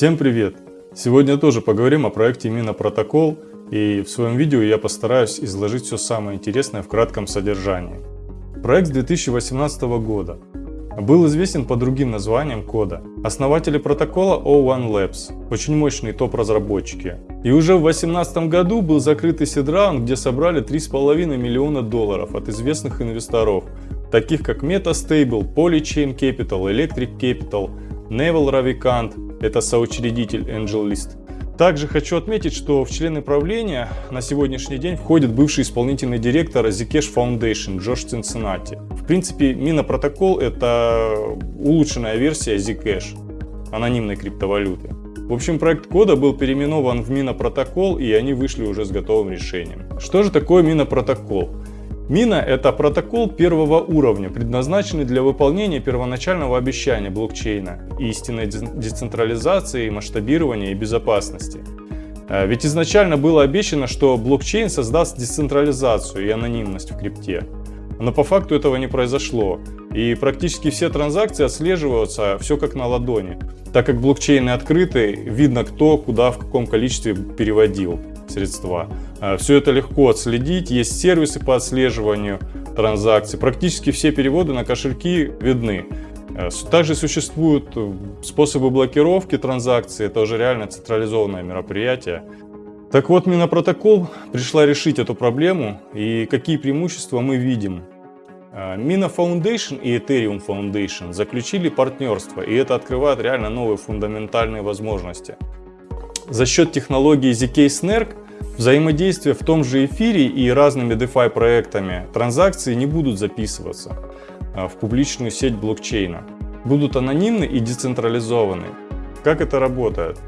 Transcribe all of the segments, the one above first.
Всем привет! Сегодня тоже поговорим о проекте Protocol и в своем видео я постараюсь изложить все самое интересное в кратком содержании. Проект с 2018 года. Был известен по другим названиям кода. Основатели протокола O1 Labs, очень мощные топ-разработчики. И уже в 2018 году был закрытый сидраунд, где собрали 3,5 миллиона долларов от известных инвесторов, таких как MetaStable, Polychain Capital, Electric Capital, Neville Ravikant, это соучредитель AngelList. Также хочу отметить, что в члены правления на сегодняшний день входит бывший исполнительный директор Zcash Foundation Джош Цинциннати. В принципе, Mina протокол это улучшенная версия Zcash, анонимной криптовалюты. В общем, проект кода был переименован в Mina протокол и они вышли уже с готовым решением. Что же такое Mina протокол? Мина – это протокол первого уровня, предназначенный для выполнения первоначального обещания блокчейна, истинной децентрализации, масштабирования и безопасности. А, ведь изначально было обещано, что блокчейн создаст децентрализацию и анонимность в крипте. Но по факту этого не произошло. И практически все транзакции отслеживаются все как на ладони. Так как блокчейны открыты, видно кто, куда, в каком количестве переводил средства. А, все это легко отследить, есть сервисы по отслеживанию транзакций. Практически все переводы на кошельки видны. А, также существуют э, способы блокировки транзакций, это уже реально централизованное мероприятие. Так вот, Минопротокол пришла решить эту проблему и какие преимущества мы видим. А, Mina Foundation и Ethereum Foundation заключили партнерство, и это открывает реально новые фундаментальные возможности. За счет технологии ZK Snark взаимодействие в том же эфире и разными DeFi проектами транзакции не будут записываться а, в публичную сеть блокчейна. Будут анонимны и децентрализованы. Как это работает?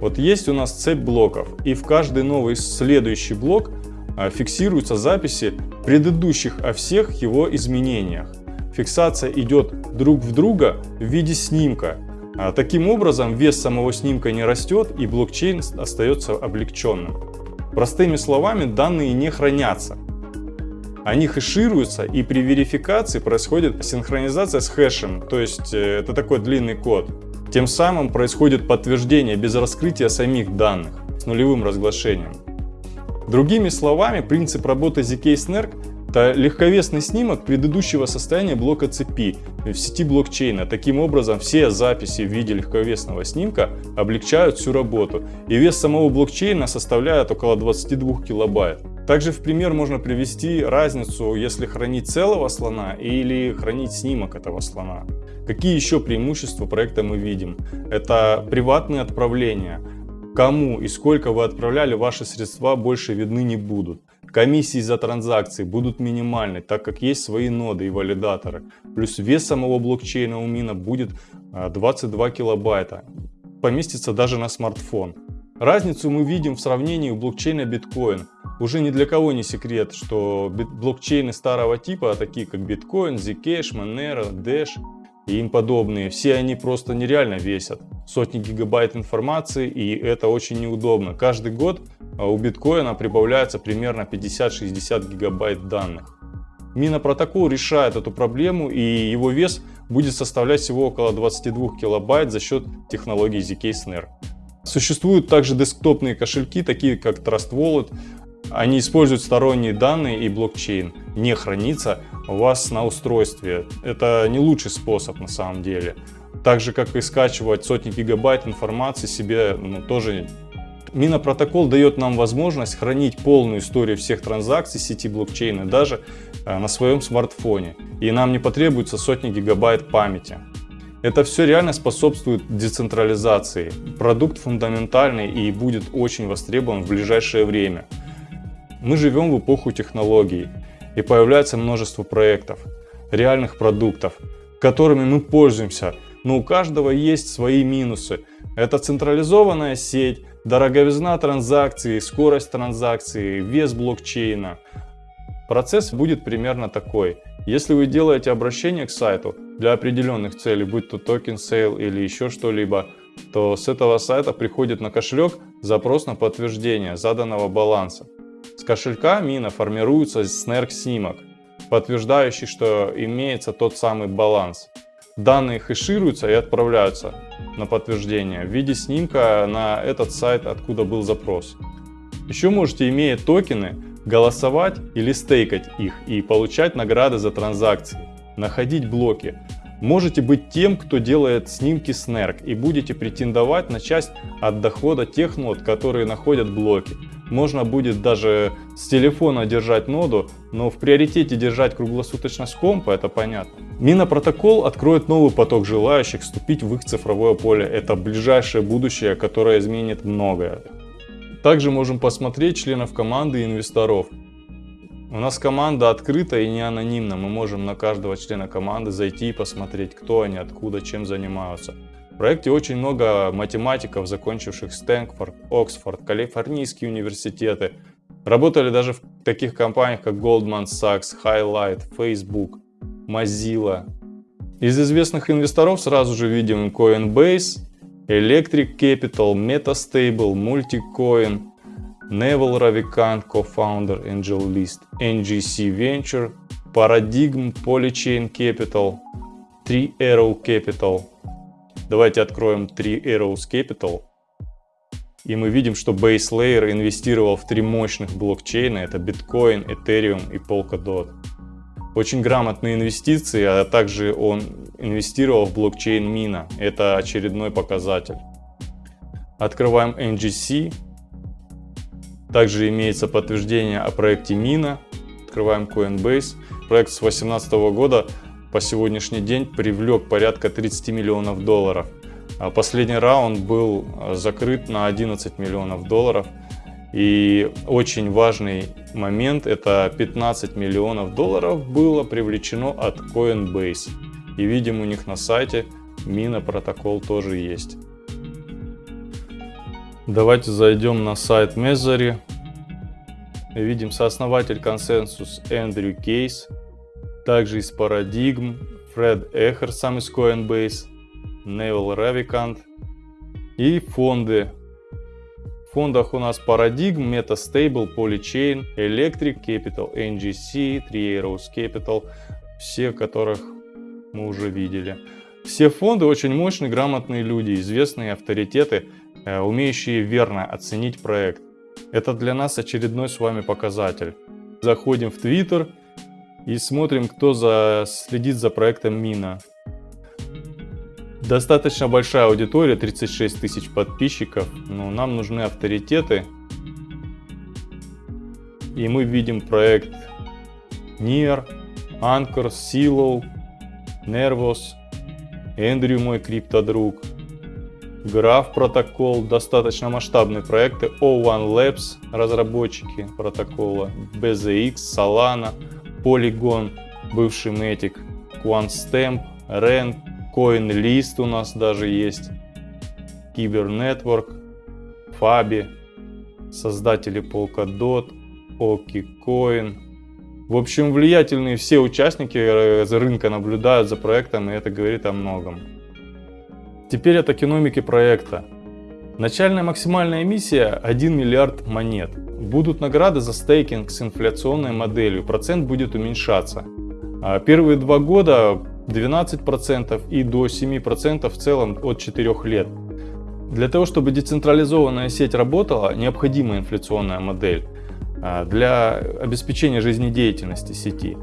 Вот есть у нас цепь блоков, и в каждый новый следующий блок а, фиксируются записи предыдущих о всех его изменениях. Фиксация идет друг в друга в виде снимка, а таким образом, вес самого снимка не растет и блокчейн остается облегченным. Простыми словами, данные не хранятся. Они хэшируются и при верификации происходит синхронизация с хэшем, то есть э, это такой длинный код. Тем самым происходит подтверждение без раскрытия самих данных с нулевым разглашением. Другими словами, принцип работы ZK-SNARK это легковесный снимок предыдущего состояния блока цепи в сети блокчейна. Таким образом, все записи в виде легковесного снимка облегчают всю работу. И вес самого блокчейна составляет около 22 килобайт. Также в пример можно привести разницу, если хранить целого слона или хранить снимок этого слона. Какие еще преимущества проекта мы видим? Это приватные отправления. Кому и сколько вы отправляли, ваши средства больше видны не будут. Комиссии за транзакции будут минимальны, так как есть свои ноды и валидаторы. Плюс вес самого блокчейна у Мина будет 22 а, килобайта. Поместится даже на смартфон. Разницу мы видим в сравнении блокчейна биткоин. Уже ни для кого не секрет, что блокчейны старого типа, такие как биткоин, Zcash, Monero, Dash и им подобные, все они просто нереально весят. Сотни гигабайт информации и это очень неудобно. Каждый год а у биткоина прибавляется примерно 50-60 гигабайт данных. Минопротокол решает эту проблему и его вес будет составлять всего около 22 килобайт за счет технологии ZK Snare. Существуют также десктопные кошельки, такие как Trust Wallet. Они используют сторонние данные и блокчейн. Не хранится у вас на устройстве. Это не лучший способ на самом деле. Так же, как и скачивать сотни гигабайт информации себе ну, тоже Минопротокол дает нам возможность хранить полную историю всех транзакций сети блокчейна даже э, на своем смартфоне. И нам не потребуется сотни гигабайт памяти. Это все реально способствует децентрализации. Продукт фундаментальный и будет очень востребован в ближайшее время. Мы живем в эпоху технологий и появляется множество проектов, реальных продуктов, которыми мы пользуемся, но у каждого есть свои минусы. Это централизованная сеть, дороговизна транзакции, скорость транзакции, вес блокчейна. Процесс будет примерно такой. Если вы делаете обращение к сайту для определенных целей, будь то token sale или еще что-либо, то с этого сайта приходит на кошелек запрос на подтверждение заданного баланса. С кошелька Mina формируется SNARK снимок, подтверждающий, что имеется тот самый баланс. Данные хэшируются и отправляются на подтверждение в виде снимка на этот сайт, откуда был запрос. Еще можете, имея токены, голосовать или стейкать их и получать награды за транзакции, находить блоки. Можете быть тем, кто делает снимки с и будете претендовать на часть от дохода тех нод, которые находят блоки. Можно будет даже с телефона держать ноду, но в приоритете держать круглосуточно с компа, это понятно. Минопротокол откроет новый поток желающих вступить в их цифровое поле. Это ближайшее будущее, которое изменит многое. Также можем посмотреть членов команды и инвесторов. У нас команда открыта и не анонимна. Мы можем на каждого члена команды зайти и посмотреть, кто они, откуда, чем занимаются. В проекте очень много математиков, закончивших Стэнфорд, Оксфорд, Калифорнийские университеты. Работали даже в таких компаниях, как Goldman Sachs, Highlight, Facebook, Mozilla. Из известных инвесторов сразу же видим Coinbase, Electric Capital, Metastable, Multicoin, Neville Ravikant, co-founder AngelList, NGC Venture, Paradigm, Polychain Capital, Three Arrow Capital, Давайте откроем 3 Arrows Capital. И мы видим, что Base Layer инвестировал в три мощных блокчейна. Это Bitcoin, Ethereum и Polkadot. Очень грамотные инвестиции, а также он инвестировал в блокчейн Mina. Это очередной показатель. Открываем NGC. Также имеется подтверждение о проекте Mina. Открываем Coinbase. Проект с 2018 года по сегодняшний день привлек порядка 30 миллионов долларов. А последний раунд был закрыт на 11 миллионов долларов. И очень важный момент, это 15 миллионов долларов было привлечено от Coinbase. И видим у них на сайте Мина протокол тоже есть. Давайте зайдем на сайт Mezari. Видим сооснователь консенсус Эндрю Кейс также из Paradigm, Фред Эхер сам из Coinbase, Невил Равикант и фонды. Фондах у нас Paradigm, MetaStable, Polychain, Electric Capital, NGC, Three Arrows Capital, все которых мы уже видели. Все фонды очень мощные, грамотные люди, известные авторитеты, э, умеющие верно оценить проект. Это для нас очередной с вами показатель. Заходим в Twitter, и смотрим, кто за, следит за проектом Мина. Достаточно большая аудитория, 36 тысяч подписчиков, но нам нужны авторитеты. И мы видим проект Nier, Anchor, Silo, Nervos, Эндрю мой криптодруг, Graph протокол, достаточно масштабные проекты, O1 Labs, разработчики протокола, BZX, Solana, Polygon, бывший Matic, QuantStamp, REN, CoinList у нас даже есть, Кибернетворк, Fabi, создатели Polkadot, OkiCoin. В общем, влиятельные все участники рынка наблюдают за проектом, и это говорит о многом. Теперь от экономики проекта. Начальная максимальная эмиссия 1 миллиард монет. Будут награды за стейкинг с инфляционной моделью, процент будет уменьшаться. А первые два года 12% и до 7% в целом от 4 лет. Для того, чтобы децентрализованная сеть работала, необходима инфляционная модель а, для обеспечения жизнедеятельности сети.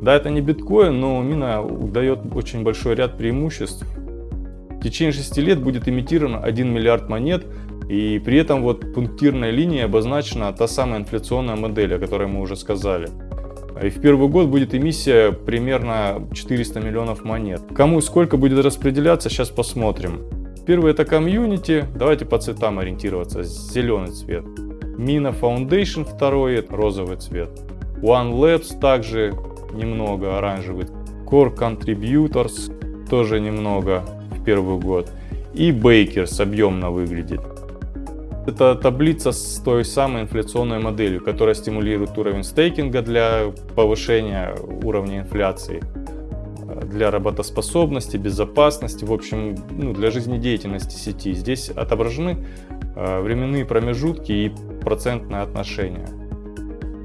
Да, это не биткоин, но мина дает очень большой ряд преимуществ. В течение 6 лет будет имитировано 1 миллиард монет, и при этом вот пунктирной линией обозначена та самая инфляционная модель, о которой мы уже сказали. И в первый год будет эмиссия примерно 400 миллионов монет. Кому и сколько будет распределяться, сейчас посмотрим. Первый это комьюнити, давайте по цветам ориентироваться, зеленый цвет. Mina Foundation второй, это розовый цвет. One Labs также немного оранжевый. Core Contributors тоже немного в первый год. И Bakers объемно выглядит. Это таблица с той самой инфляционной моделью, которая стимулирует уровень стейкинга для повышения уровня инфляции, для работоспособности, безопасности, в общем, ну, для жизнедеятельности сети. Здесь отображены э, временные промежутки и процентное отношение.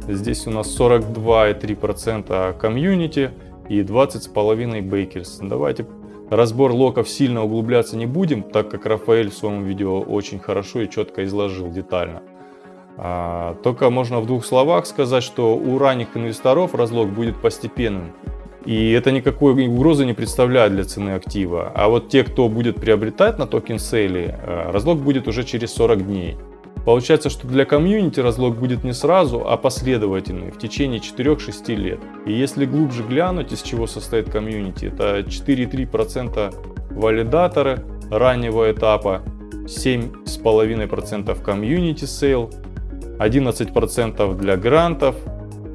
Здесь у нас 42,3% комьюнити и 20,5 бейкерс. Давайте разбор локов сильно углубляться не будем, так как Рафаэль в своем видео очень хорошо и четко изложил детально. А, только можно в двух словах сказать, что у ранних инвесторов разлог будет постепенным. И это никакой угрозы не представляет для цены актива. А вот те, кто будет приобретать на token sale е, э, разлок будет уже через 40 дней. Получается, что для комьюнити разлок будет не сразу, а последовательный, в течение 4-6 лет. И если глубже глянуть, из чего состоит комьюнити, это 4,3% валидаторы раннего этапа, 7,5% community sale, 11% для грантов,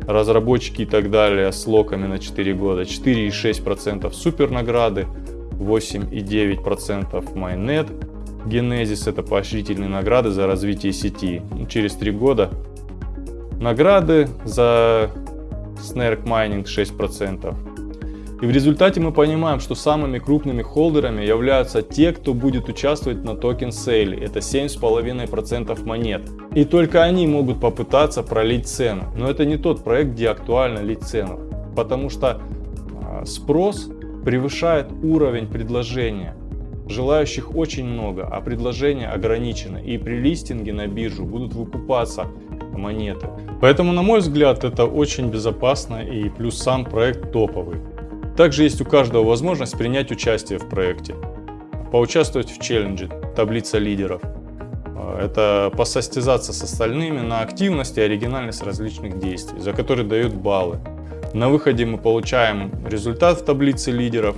разработчики и так далее с локами на 4 года, 4,6% супер награды, 8,9% майнет, Genesis это поощрительные награды за развитие сети. Через 3 года награды за Snark Mining 6%. И в результате мы понимаем, что самыми крупными холдерами являются те, кто будет участвовать на токен сейле. Это 7,5% монет. И только они могут попытаться пролить цену. Но это не тот проект, где актуально лить цену. Потому что а, спрос превышает уровень предложения. Желающих очень много, а предложение ограничено. И при листинге на биржу будут выкупаться монеты. Поэтому, на мой взгляд, это очень безопасно и плюс сам проект топовый. Также есть у каждого возможность принять участие в проекте, поучаствовать в челлендже, таблица лидеров. А, это посостязаться с остальными на активность и оригинальность различных действий, за которые дают баллы. На выходе мы получаем результат в таблице лидеров.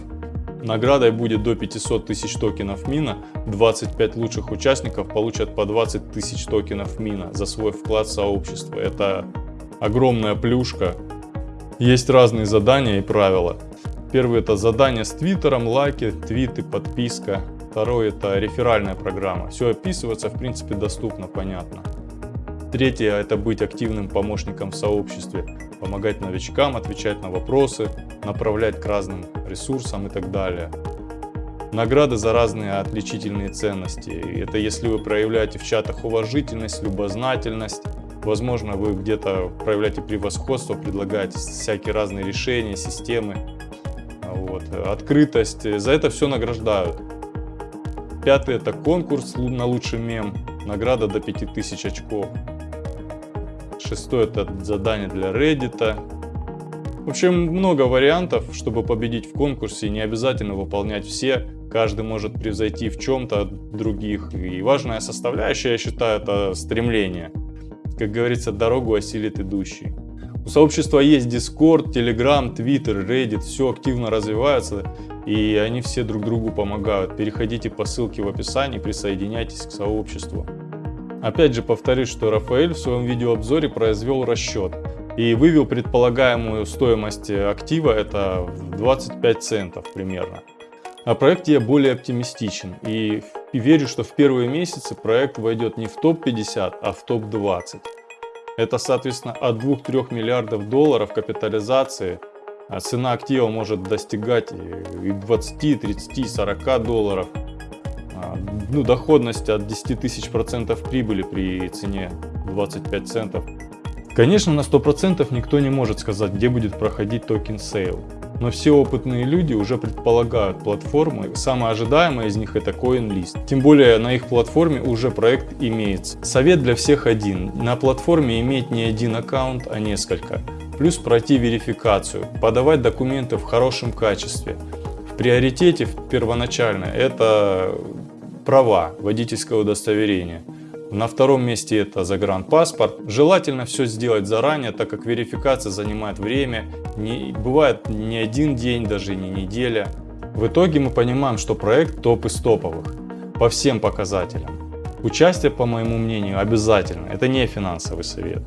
Наградой будет до 500 тысяч токенов мина. 25 лучших участников получат по 20 тысяч токенов мина за свой вклад в сообщество. Это огромная плюшка. Есть разные задания и правила. Первый это задание с твиттером, лайки, твиты, подписка. Второй это реферальная программа. Все описывается, в принципе, доступно, понятно. Третье это быть активным помощником в сообществе, помогать новичкам, отвечать на вопросы, направлять к разным ресурсам и так далее. Награды за разные отличительные ценности. Это если вы проявляете в чатах уважительность, любознательность, возможно вы где-то проявляете превосходство, предлагаете всякие разные решения, системы вот, открытость. За это все награждают. Пятый это конкурс на лучший мем, награда до 5000 очков. Шестой это задание для Reddit. В общем, много вариантов, чтобы победить в конкурсе, не обязательно выполнять все. Каждый может превзойти в чем-то других. И важная составляющая, я считаю, это стремление. Как говорится, дорогу осилит идущий. У сообщества есть Discord, Telegram, Twitter, Reddit, все активно развивается и они все друг другу помогают. Переходите по ссылке в описании, присоединяйтесь к сообществу. Опять же повторюсь, что Рафаэль в своем видеообзоре произвел расчет и вывел предполагаемую стоимость актива это в 25 центов примерно. О проекте я более оптимистичен и верю, что в первые месяцы проект войдет не в топ-50, а в топ-20. Это, соответственно, от 2-3 миллиардов долларов капитализации. А цена актива может достигать и 20, 30, 40 долларов. Ну, доходность от 10 тысяч процентов прибыли при цене 25 центов. Конечно, на 100% никто не может сказать, где будет проходить token sale. Но все опытные люди уже предполагают платформы, самая ожидаемая из них это CoinList. Тем более на их платформе уже проект имеется. Совет для всех один. На платформе иметь не один аккаунт, а несколько. Плюс пройти верификацию, подавать документы в хорошем качестве. В приоритете первоначально это права, водительское удостоверение. На втором месте это загранпаспорт. Желательно все сделать заранее, так как верификация занимает время. Не, бывает не один день, даже не неделя. В итоге мы понимаем, что проект топ из топовых по всем показателям. Участие, по моему мнению, обязательно. Это не финансовый совет.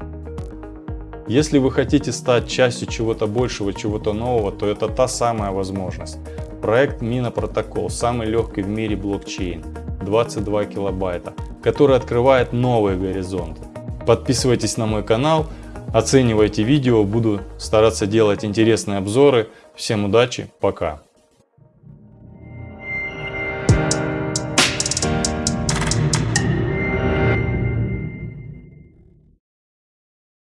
Если вы хотите стать частью чего-то большего, чего-то нового, то это та самая возможность. Проект Mina Protocol, самый легкий в мире блокчейн, 22 килобайта который открывает новые горизонты. Подписывайтесь на мой канал, оценивайте видео, буду стараться делать интересные обзоры. Всем удачи, пока!